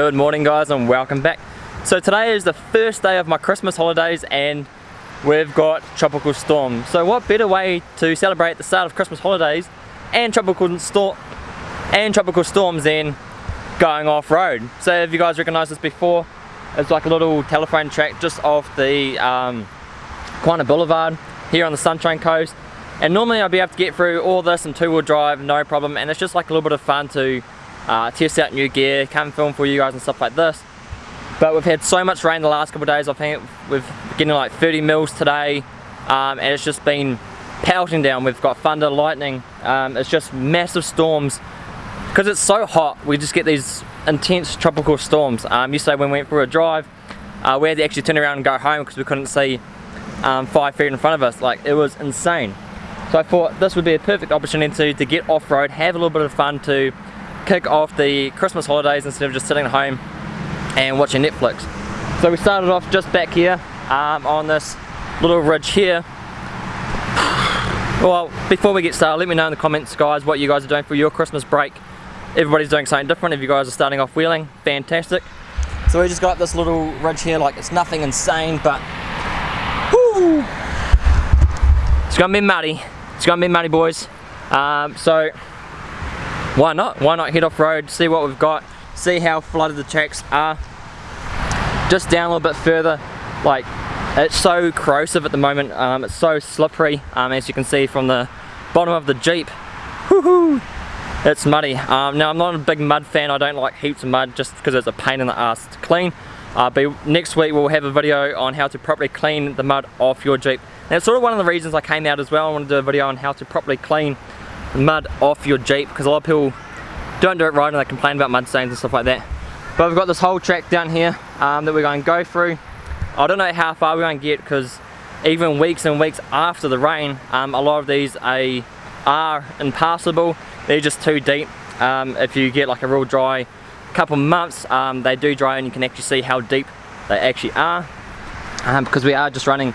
Good morning guys and welcome back. So today is the first day of my Christmas holidays and we've got tropical storm. So what better way to celebrate the start of Christmas holidays and tropical storm and tropical storms than going off-road. So if you guys recognize this before, it's like a little telephone track just off the um, Kawana Boulevard here on the Sunshine Coast. And normally I'd be able to get through all this in two-wheel drive, no problem. And it's just like a little bit of fun to uh, test out new gear, come film for you guys and stuff like this. But we've had so much rain the last couple of days, I think we've getting like 30 mils today, um, and it's just been pelting down. We've got thunder, lightning, um, it's just massive storms. Because it's so hot, we just get these intense tropical storms. Um, yesterday when we went for a drive, uh, we had to actually turn around and go home because we couldn't see um, five feet in front of us. Like, it was insane. So I thought this would be a perfect opportunity to get off-road, have a little bit of fun to kick off the Christmas holidays instead of just sitting at home and watching Netflix. So we started off just back here um, on this little ridge here. Well, before we get started, let me know in the comments guys what you guys are doing for your Christmas break. Everybody's doing something different. If you guys are starting off wheeling, fantastic. So we just got this little ridge here, like it's nothing insane, but whoo, it's gonna be muddy. It's gonna be muddy boys. Um, so why not? Why not head off road, see what we've got, see how flooded the tracks are. Just down a little bit further, like it's so corrosive at the moment, um, it's so slippery um, as you can see from the bottom of the Jeep. Woohoo! It's muddy. Um, now I'm not a big mud fan, I don't like heaps of mud just because it's a pain in the ass to clean. Uh, but next week we'll have a video on how to properly clean the mud off your Jeep. And it's sort of one of the reasons I came out as well. I wanted to do a video on how to properly clean mud off your Jeep because a lot of people don't do it right and they complain about mud stains and stuff like that. But we've got this whole track down here um, that we're going to go through. I don't know how far we're going to get because even weeks and weeks after the rain, um, a lot of these are, are impassable. They're just too deep. Um, if you get like a real dry couple months, um, they do dry and you can actually see how deep they actually are. Um, because we are just running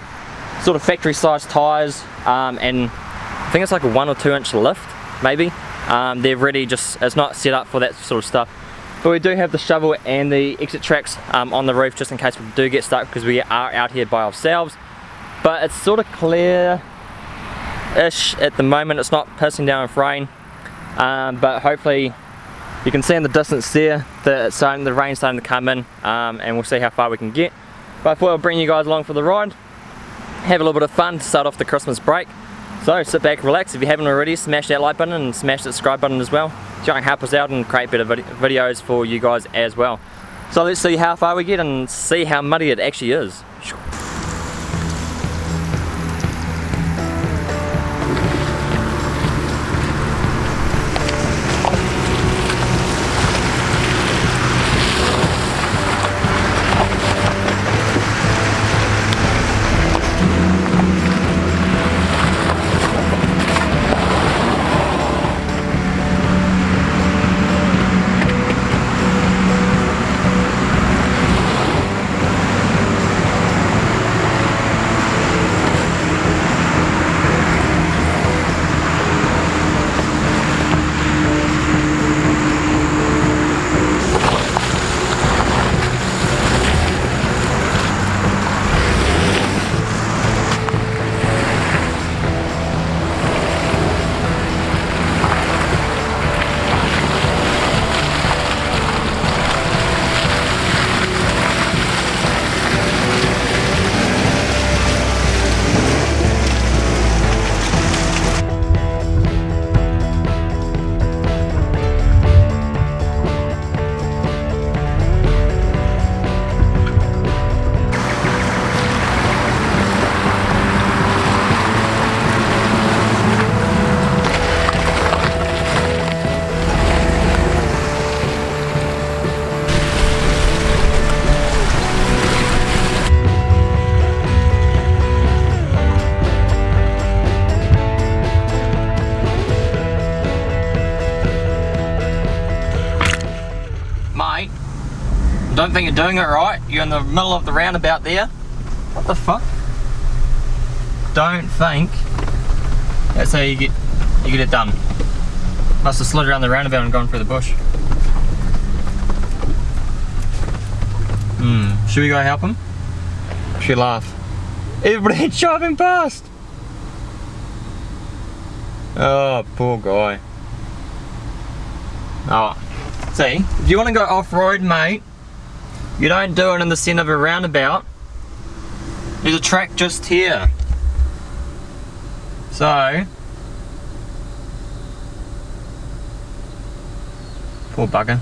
sort of factory sized tyres um, and I think it's like a one or two inch lift maybe. Um, they're ready just it's not set up for that sort of stuff. But we do have the shovel and the exit tracks um, on the roof just in case we do get stuck because we are out here by ourselves. But it's sort of clear ish at the moment. It's not pissing down with rain. Um, but hopefully you can see in the distance there that it's starting, the rain's starting to come in um, and we'll see how far we can get. But I thought I'd bring you guys along for the ride. Have a little bit of fun to start off the Christmas break so sit back, relax. If you haven't already, smash that like button and smash that subscribe button as well. You can help us out and create better vid videos for you guys as well. So let's see how far we get and see how muddy it actually is. Don't think you're doing it right. You're in the middle of the roundabout there. What the fuck? Don't think that's how you get you get it done. Must have slid around the roundabout and gone through the bush. Hmm. Should we go help him? Should we laugh? Everybody driving past! Oh, poor guy. Oh, see, if you want to go off-road, mate, you don't do it in the centre of a roundabout. There's a track just here. So, poor bugger.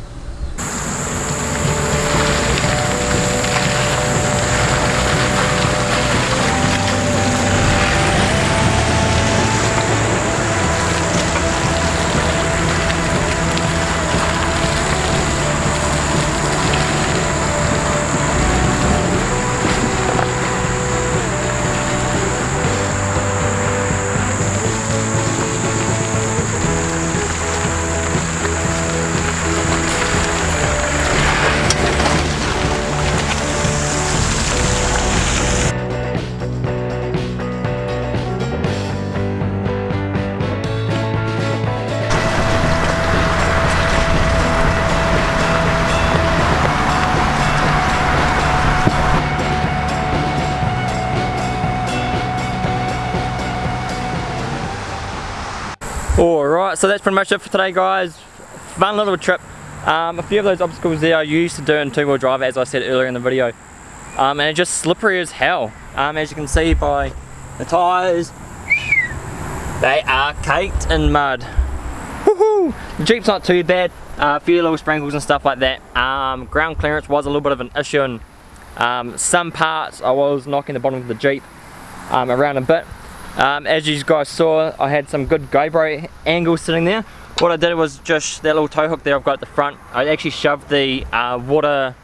Alright, so that's pretty much it for today guys. Fun little trip. Um, a few of those obstacles there I used to do in two-wheel drive as I said earlier in the video. Um, and it's just slippery as hell. Um, as you can see by the tyres, they are caked in mud. Woohoo! The Jeep's not too bad. Uh, a few little sprinkles and stuff like that. Um, ground clearance was a little bit of an issue and um, some parts I was knocking the bottom of the Jeep um, around a bit. Um, as you guys saw, I had some good GoPro angles sitting there. What I did was just that little tow hook there I've got at the front, I actually shoved the uh, water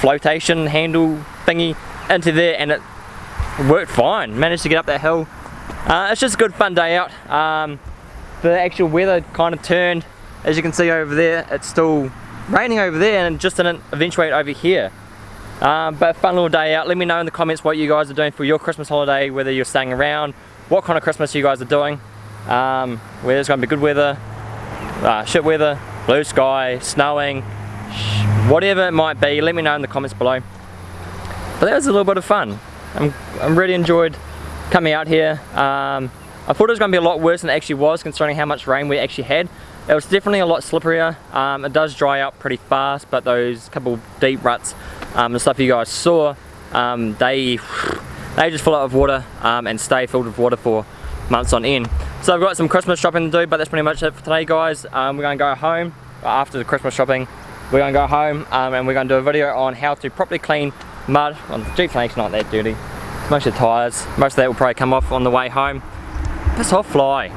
flotation handle thingy into there and it worked fine. Managed to get up that hill. Uh, it's just a good fun day out. Um, the actual weather kind of turned. As you can see over there, it's still raining over there and just didn't eventuate over here. Um, but fun little day out. Let me know in the comments what you guys are doing for your Christmas holiday, whether you're staying around, what kind of Christmas you guys are doing. Um, whether it's going to be good weather, uh, shit weather, blue sky, snowing, whatever it might be, let me know in the comments below. But that was a little bit of fun. I'm, I'm really enjoyed coming out here. Um, I thought it was going to be a lot worse than it actually was considering how much rain we actually had. It was definitely a lot slipperier. Um, it does dry out pretty fast, but those couple deep ruts um, the stuff you guys saw, um, they they just fill up with water um, and stay filled with water for months on end. So I've got some Christmas shopping to do, but that's pretty much it for today guys. Um, we're going to go home after the Christmas shopping. We're going to go home um, and we're going to do a video on how to properly clean mud. Well, the Jeep's not that dirty. Most of the tyres, most of that will probably come off on the way home. Piss off fly.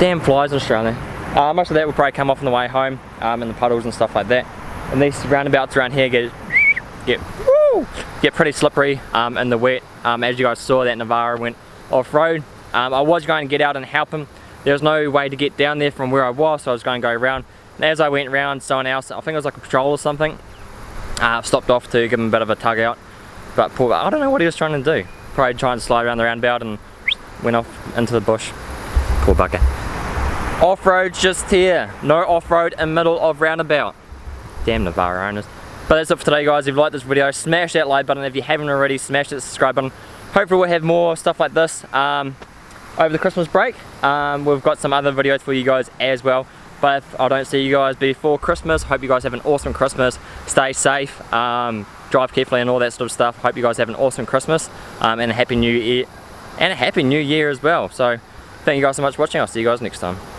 Damn flies in Australia. Uh, most of that will probably come off on the way home um, in the puddles and stuff like that. And these roundabouts around here get get woo, get pretty slippery um, in the wet. Um, as you guys saw, that Navara went off-road. Um, I was going to get out and help him. There was no way to get down there from where I was, so I was going to go around. And as I went around, someone else, I think it was like a patrol or something, uh, stopped off to give him a bit of a tug out. But poor, I don't know what he was trying to do. Probably trying to slide around the roundabout and went off into the bush. Poor bucket. Off-road just here. No off-road in middle of roundabout. Damn Navara owners. But that's it for today guys. If you like this video, smash that like button. If you haven't already, smash that subscribe button. Hopefully we'll have more stuff like this um, over the Christmas break. Um, we've got some other videos for you guys as well. But if I don't see you guys before Christmas, hope you guys have an awesome Christmas. Stay safe, um, drive carefully and all that sort of stuff. Hope you guys have an awesome Christmas um, and a happy new year. And a happy new year as well. So thank you guys so much for watching. I'll see you guys next time.